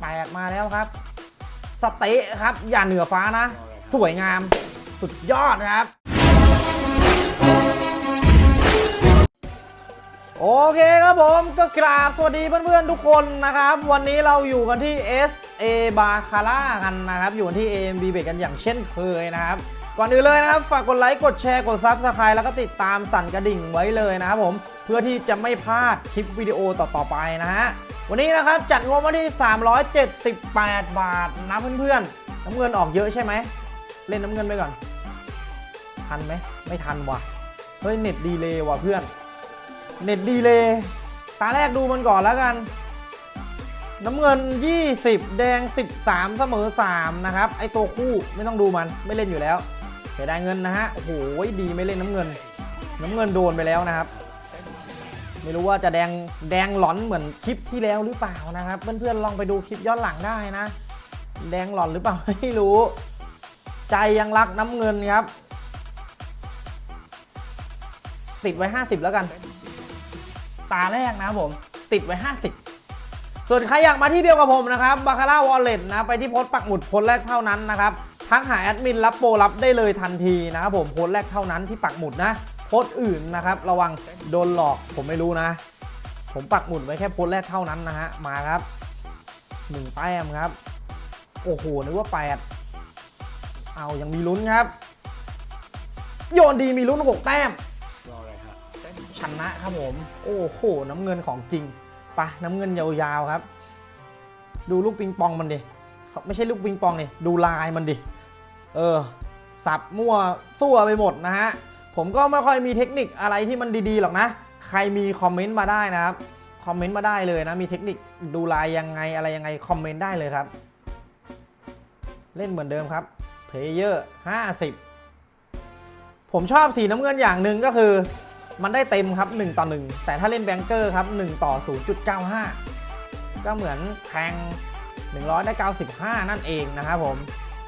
แปลกมาแล้วครับ สเต๊ะครับ อย่าเหนือฟ้านะ สวยงาม สุดยอดนะครับ โอเคครับผมก็กราบสวัสดีเพื่อนๆทุกคนนะครับ วันนี้เราอยู่กันที่ SA b a c a r a กันนะครับ อยู่กันที่ AMB b e กันอย่างเช่นเคยนะครับก่อนอื่นเลยนะครับ ฝากกดไลค์ กดแชร์ กด Subscribe แล้วก็ติดตามสั่นกระดิ่งไว้เลยนะครับผม เพื่อที่จะไม่พลาดคลิปวิดีโอต่อๆไปนะฮะ วันนี้นะครับจัดงบมาที่ 378 บาทนะเพื่อนๆ น้ำเงินออกเยอะใช่ไหม เล่นน้ำเงินไปก่อน ทันไหม ไม่ทันว่ะ เฮ้ย เน็ตดีเลยว่ะเพื่อน เน็ตดีเลยตาแรกดูมันก่อนแล้วกัน น้ำเงิน 20 แดง 13 เสมอ 3 นะครับ ไอตัวคู่ไม่ต้องดูมันไม่เล่นอยู่แล้วเสียดายเงินนะฮะ โอ้โห ดีไม่เล่นน้ำเงิน น้ำเงินโดนไปแล้วนะครับ ไม่รู้ว่าจะแดงแดงหลอนเหมือนคลิปที่แล้วหรือเปล่านะครับ เพื่อนๆลองไปดูคลิปย้อนหลังได้นะ แดงหลอนหรือเปล่าไม่รู้ ใจยังรักน้ำเงินครับ ติดไว้ 50 แล้วกัน ตาแรกนะผม ติดไว้ 50 ส่วนใครอยากมาที่เดียวกับผมนะครับบาคาร่าวอลเล็ตนะไปที่โพสต์ปักหมุดโพสต์แรกเท่านั้นนะครับทักหาแอดมินรับโปรรับได้เลยทันทีนะครับผมโพสต์แรกเท่านั้นที่ปักหมุดนะ โพสอื่นนะครับ ระวังโดนหลอกผมไม่รู้นะ ผมปักหมุดไว้แค่โพสแรกเท่านั้นนะฮะ มาครับหนึ่งแต้มครับ โอ้โห นึกว่าแปดเอายังมีลุ้นครับ โยนดีมีลุ้นหกแต้มชนะครับผม โอ้โห น้ำเงินของจริงปะน้ำเงินยาวๆครับ ดูลูกปิงปองมันดิเขาไม่ใช่ลูกปิงปองนี่ดูลายมันดิ เออ สับมั่วซั่วไปหมดนะฮะ ผมก็ไม่ค่อยมีเทคนิคอะไรที่มันดีๆหรอกนะ ใครมีคอมเมนต์มาได้นะครับ คอมเมนต์มาได้เลยนะ มีเทคนิคดูลายยังไงอะไรยังไงคอมเมนต์ได้เลยครับ เล่นเหมือนเดิมครับ player 50 ผมชอบสีน้ำเงินอย่างหนึ่งก็คือ มันได้เต็มครับ 1 ต่อ 1 แต่ถ้าเล่น banker ครับ 1 ต่อ 0.95 ก็เหมือนแทง 100 ได้ 95 นั่นเองนะครับผม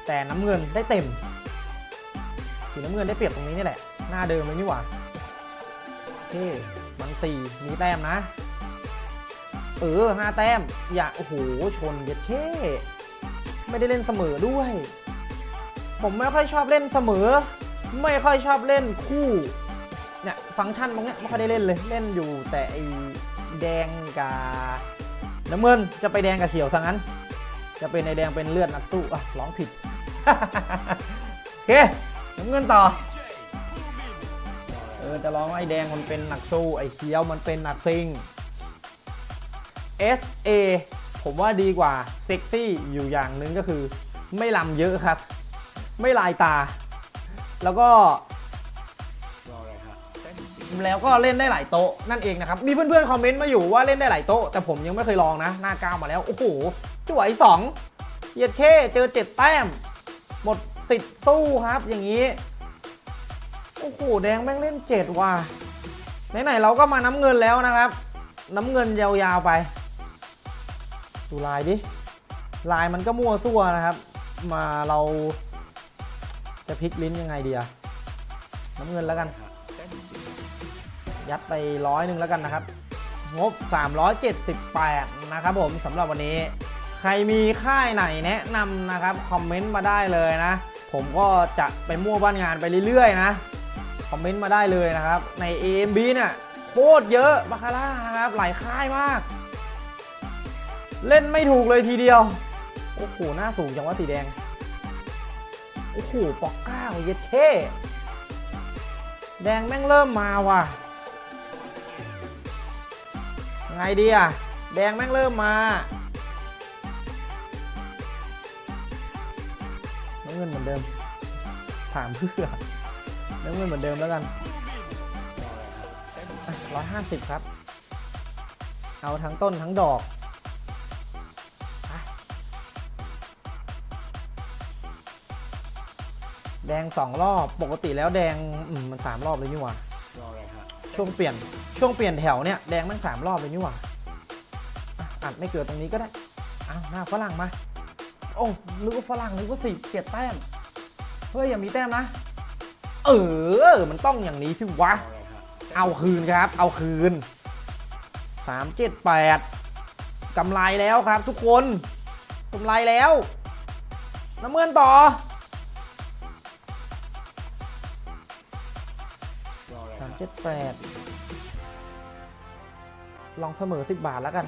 แต่น้ำเงินได้เต็ม สีน้ำเงินได้เปรียบตรงนี้นี่แหละ หน้าเดิมเลยนี่หว่าโอเคมัน4มีแต้มนะ เออ5แต้ม อย่า โอ้โห ชนเย็ดเช่ไม่ได้เล่นเสมอด้วย ผมไม่ค่อยชอบเล่นเสมอ ไม่ค่อยชอบเล่นคู่ เนี่ย ฟังก์ชันตรงเนี้ยไม่ค่อยได้เล่นเลย เล่นอยู่แต่ไอแดงกับน้ำเงินจะไปแดงกับเขียวซะงั้น จะเป็นไอแดงเป็นเลือดนักสู้อะร้องผิดโอเคน้ำเงินต่อ ออจะร้องไอ้แดงมันเป็นหนักสู้ไอ้เขียวมันเป็นหนักซิง SA ผมว่าดีกว่าเซ็กซี่อยู่อย่างหนึ่งก็คือ ไม่ลำเยอะครับ ไม่ลายตา แล้วก็ แล้วก็เล่นได้หลายโต๊ะนั่นเองนะครับ มีเพื่อนๆคอมเมนต์มาอยู่ว่าเล่นได้หลายโต๊ะ แต่ผมยังไม่เคยลองนะ หน้าก้าวมาแล้ว โอ้โหจ่วยสองเหยียดเข้เจอเจ็ดแต้ม หมดสิทธิ์สู้ครับอย่างนี้ โอ้โหแดงแม่งเล่นเจ็ดว่ะไหนๆเราก็มาน้ำเงินแล้วนะครับ น้ำเงินยาวๆไป ดูลายดิ ลายมันก็มั่วซั่วนะครับ มาเราจะพลิกลิ้นยังไงดีอะน้ำเงินแล้วกัน ยัดไปร้อยหนึ่งแล้วกันนะครับ งบ 378 นะครับผมสำหรับวันนี้ ใครมีค่ายไหนแนะนำนะครับ คอมเมนต์มาได้เลยนะ ผมก็จะไปมั่วบ้านงานไปเรื่อยๆนะ คอมเมนต์มาได้เลยนะครับ ใน AMB เนี่ย โคตรเยอะบาคาร่าครับ หลายค่ายมาก เล่นไม่ถูกเลยทีเดียว โอ้โห หน้าสูงจังว่าสีแดง โอ้โหปอกก้าเย็ดเท่แดงแม่งเริ่มมาว่ะ ไงดีอะแดงแม่งเริ่มมาน้ำเงินเหมือนเดิม ถามเพื่อ น้ำเงินเหมือนเดิมแล้วกันร้อยห้าสิบครับ เอาทั้งต้นทั้งดอกไปแดงสองรอบ ปกติแล้วแดงอืมมันสามรอบเลยนี่หว่าช่วงเปลี่ยนช่วงเปลี่ยนแถวเนี่ยแดงแม่งสามรอบเลยนี่หว่าอะอัดไม่เกิดตรงนี้ก็ได้อ้าวหน้าฝรั่งมา โอ้นึกว่าฝรั่งนึกว่าสิเจ็ดแต้ม เฮ้ยอย่ามีแต้มนะ เออ มันต้องอย่างนี้สิวะ เอาคืนครับ เอาคืน 378กำไรแล้วครับทุกคนกำไรแล้ว น้ำเงินต่อสามเจ็ดแปดลองเสมอสิบบาทแล้วกัน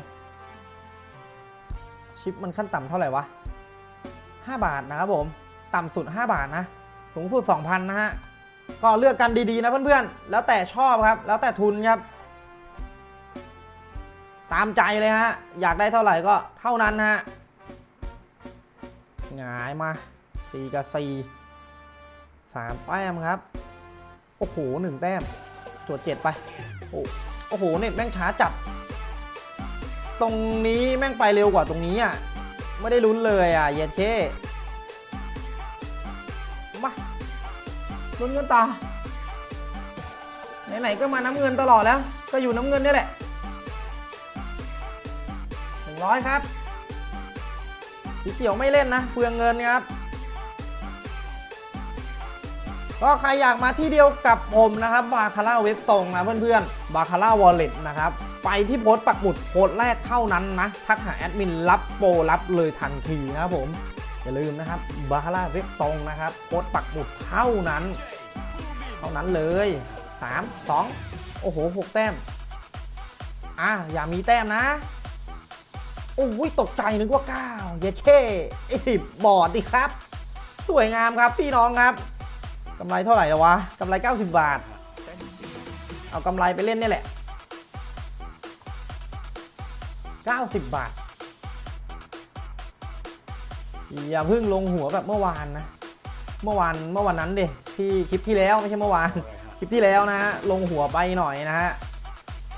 ชิปมันขั้นต่ำเท่าไหร่วะห้าบาทนะครับผม ต่ำสุด5บาทนะ สูงสุด2,000นะฮะ ก็เลือกกันดีๆนะเพื่อนๆ แล้วแต่ชอบครับ แล้วแต่ทุนครับ ตามใจเลยฮะ อยากได้เท่าไหร่ก็เท่านั้นฮะหงายมา4กับ4 3แต้มครับ โอ้โหหนึ่งแต้มจวดเจ็ดไป โอ้โอ้โห เน็ตแม่งช้าจัด ตรงนี้แม่งไปเร็วกว่าตรงนี้อะ ไม่ได้ลุ้นเลยอะ เย็ดเช่ ลุ้นเงินต่อไหนๆก็มาน้ำเงินตลอดแล้ว ก็อยู่น้ำเงินนี่แหละหนึ่งร้อยครับ สีเขียวไม่เล่นนะเปลืองเงินครับ ก็ใครอยากมาที่เดียวกับผมนะครับ บาคาร่าเว็บตรงนะเพื่อนๆ บาคาร่าวอลเล็ตนะครับไปที่โพสต์ปักหมุดโพสต์แรกเท่านั้นนะ ทักหาแอดมินรับโปรรับเลยทันทีนะครับผม อย่าลืมนะครับบาคาร่าเว็บตรงนะครับโพสต์ปักหมุดเท่านั้น เท่านั้นเลย 3 2 โอ้โห 6 แต้ม อะ อย่ามีแต้มนะ โอ้ยตกใจนึกว่า 9 เยเช่ไอสิบบอร์ดดิครับ สวยงามครับพี่น้องครับกำไรเท่าไหร่แล้ววะกำไร 90 บาท เอากำไรไปเล่นนี่แหละ 90 บาท อย่าเพิ่งลงหัวแบบเมื่อวานนะเมื่อวานเมื่อวันนั้นเดิที่คลิปที่แล้วไม่ใช่เมื่อวานคลิปที่แล้วนะฮะลงหัวไปหน่อยนะฮะ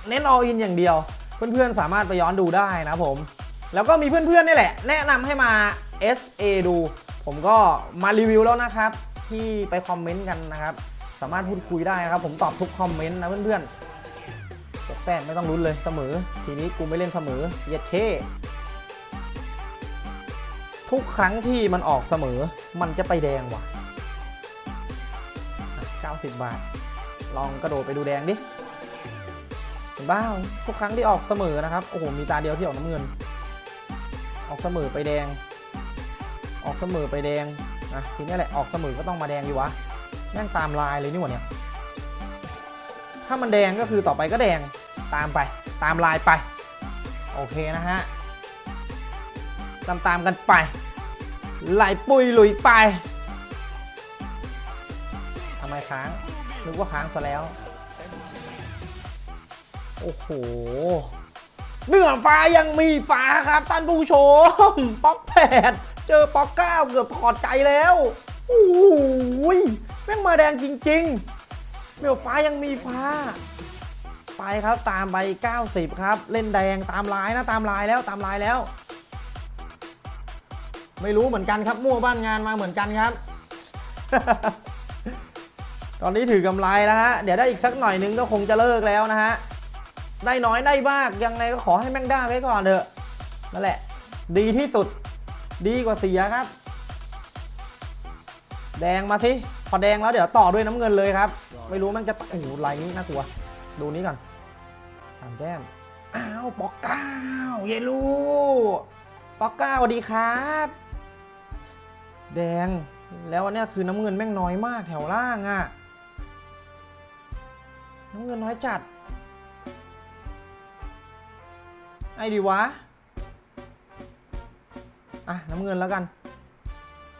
เน้นออินอย่างเดียว เพื่อนๆสามารถไปย้อนดูได้นะผม แล้วก็มีเพื่อนๆนี่แหละ แนะนำให้มา SA ดู ผมก็มารีวิวแล้วนะครับ ที่ไปคอมเมนต์กันนะครับ สามารถพูดคุยได้นะครับ ผมตอบทุกคอมเมนต์นะเพื่อนๆแต้มไม่ต้องลุ้นเลยเสมอ ทีนี้กูไม่เล่นเสมอเย็ดเค ทุกครั้งที่มันออกเสมอมันจะไปแดงว่ะ 90 บาท ลองกระโดดไปดูแดงดิเห็นบ้าทุกครั้งที่ออกเสมอนะครับ โอ้โห มีตาเดียวที่ออกน้ำเงิน ออกเสมอไปแดง ออกเสมอไปแดงนะทีนี้แหละ ออกเสมอก็ต้องมาแดงอยู่วะแม่งตามลายเลยนี่หว่าเนี่ย ถ้ามันแดงก็คือต่อไปก็แดง ตามไป ตามลายไป โอเคนะฮะ ตามตามๆกันไป ไหลปุยหลุยไปทำไมค้างนึกว่าค้างซะแล้ว โอ้โหเหนือฟ้ายังมีฟ้าครับท่านผู้ชม ป๊อกแปดเจอป๊อกเก้าเกือบถอดใจแล้วโอ้โหยแม่งมาแดงจริงๆเหนือฟ้ายังมีฟ้า ไปครับตามไป 90 ครับ เล่นแดงตามลายนะตามลายแล้วตามลายแล้ว ไม่รู้เหมือนกันครับมั่วบ้านงานมาเหมือนกันครับ ตอนนี้ถือกำไรแล้วฮะ เดี๋ยวได้อีกสักหน่อยนึงก็คงจะเลิกแล้วนะฮะ ได้น้อยได้มากยังไงก็ขอให้แม่งได้ไว้ก่อนเถอะนั่นแหละ ดีที่สุด ดีกว่าเสียครับ แดงมาสิพอแดงแล้วเดี๋ยวต่อด้วยน้ำเงินเลยครับ ไม่รู้แมันจะโอ้โหลายนี้น่ากลัว ดูนี้ก่อนสามแต้มอ้าวปอกเก้าเยลูปอกเก้าสวัสดีครับ แดง แล้วอันนี้คือน้ำเงินแม่งน้อยมากแถวล่างอะ่ะ น้ำเงินน้อยจัด ไอ้ดีวะ อะ น้ำเงินแล้วกัน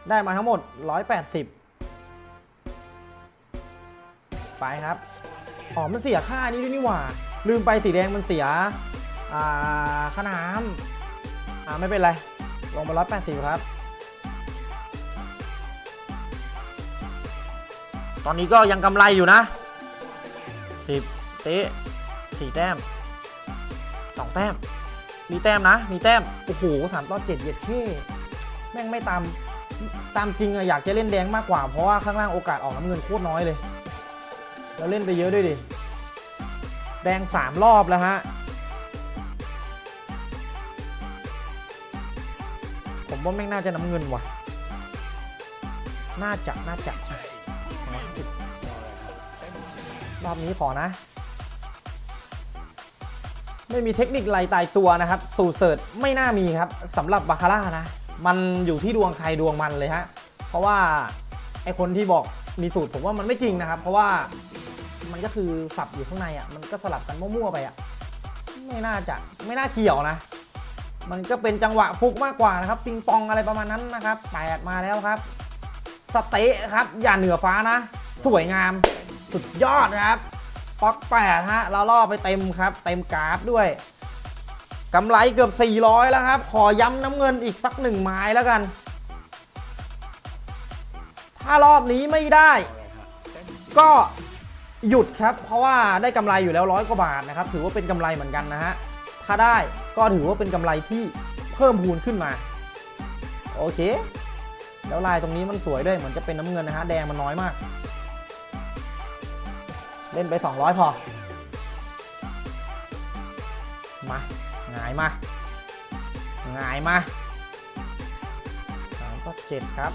ได้มาทั้งหมด 180 ไปครับ อ๋อ มันเสียค่านี้ด้วยนี่หว่า ลืมไปสีแดงมันเสีย อ่าค่าน้ำอ่า ไม่เป็นไร ลงมา180 ครับ ตอนนี้ก็ยังกำไรอยู่นะ10เตะสี่แต้มสองแต้ม มีแต้มนะ มีแต้ม โอ้โหสามต่อเจ็ดเย็ดเท่แม่งไม่ตาม ตามจริงอะอยากจะเล่นแดงมากกว่า เพราะว่าข้างล่างโอกาสออกน้ำเงินโคตรน้อยเลยแล้วเล่นไปเยอะด้วยดิ แดงสามรอบแล้วฮะ ผมว่าแม่งน่าจะน้ำเงินว่ะ น่าจะ น่าจะ รอบนี้ขอนะ ไม่มีเทคนิคไรตายตัวนะครับ สูตรเสิร์ชไม่น่ามีครับสำหรับบาคาร่านะ มันอยู่ที่ดวงใครดวงมันเลยฮะ เพราะว่าไอคนที่บอกมีสูตรผมว่ามันไม่จริงนะครับ เพราะว่ามันก็คือสับอยู่ข้างในอะ มันก็สลับกันมั่วๆไปอะ ไม่น่าจะไม่น่าเกี่ยวนะ มันก็เป็นจังหวะฟุกมากกว่านะครับ ปิงปองอะไรประมาณนั้นนะครับแปดมาแล้วครับ สเตะครับ อย่าเหนือฟ้านะ สวยงาม สุดยอดนะครับป๊อกแปดฮะเราล่อไปเต็มครับ เต็มกราฟด้วยกำไรเกือบ 400 แล้วครับ ขอย้ำน้ำเงินอีกสักหนึ่งไม้แล้วกัน ถ้ารอบนี้ไม่ได้ ก็หยุดครับ เพราะว่าได้กำไรอยู่แล้วร้อยกว่าบาทนะครับ ถือว่าเป็นกำไรเหมือนกันนะฮะ ถ้าได้ก็ถือว่าเป็นกำไรที่เพิ่มพูนขึ้นมา โอเค แล้วลายตรงนี้มันสวยด้วย เหมือนจะเป็นน้ำเงินนะฮะ แดงมันน้อยมาก เล่นไป 200 พอ มาหงายมาหงายมาสามก็เจ็ดครับ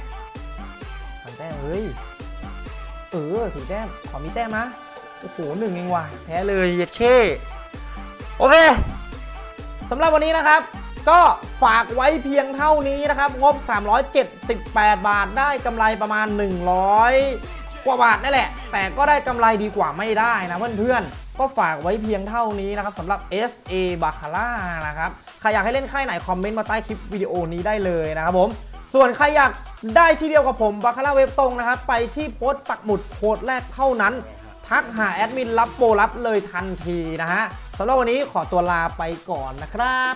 สามแต้มเฮ้ย เออสี่แต้ม ขอมีแต้มนะ โอ้โหหนึ่งเองว่ะ แพ้เลยเย็ดเช่โอเคสำหรับวันนี้นะครับก็ฝากไว้เพียงเท่านี้นะครับ งบ 378 บาทได้กำไรประมาณ 100 กว่าบาทนั่นแหละ แต่ก็ได้กำไรดีกว่าไม่ได้นะเพื่อนๆ ก็ฝากไว้เพียงเท่านี้นะครับสำหรับ SA b a c a r a นะครับใครอยากให้เล่นค่ายไหนคอมเมนต์มาใต้คลิปวิดีโอนี้ได้เลยนะครับผมส่วนใครอยากได้ที่เดียวกับผมบาคาร่าเว็บตรงนะครับ ไปที่โพสต์ปักหมุดโค้ดแรกเท่านั้น ทักหาแอดมินรับโปรรับเลยทันทีนะฮะสำหรับวันนี้ขอตัวลาไปก่อนนะครับ